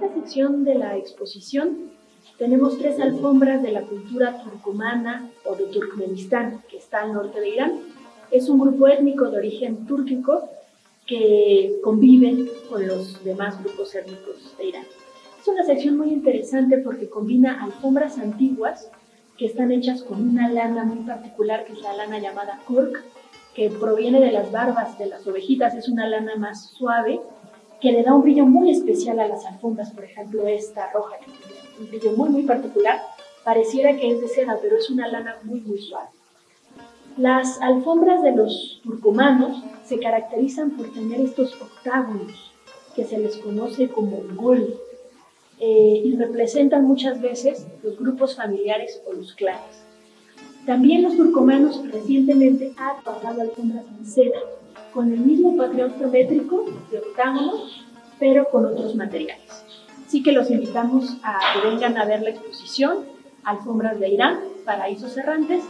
sección de la exposición tenemos tres alfombras de la cultura turcomana o de Turkmenistán, que está al norte de Irán. Es un grupo étnico de origen túrquico que convive con los demás grupos étnicos de Irán. Es una sección muy interesante porque combina alfombras antiguas que están hechas con una lana muy particular, que es la lana llamada cork, que proviene de las barbas de las ovejitas, es una lana más suave, que le da un brillo muy especial a las alfombras, por ejemplo esta roja, que tiene un brillo muy muy particular, pareciera que es de seda, pero es una lana muy muy suave. Las alfombras de los turcomanos se caracterizan por tener estos octágonos, que se les conoce como gol, eh, y representan muchas veces los grupos familiares o los clanes. También los turcomanos recientemente han trabajado alfombras en seda, con el mismo patrón geométrico de octágonos, pero con otros materiales. Así que los invitamos a que vengan a ver la exposición Alfombras de Irán, Paraísos Errantes.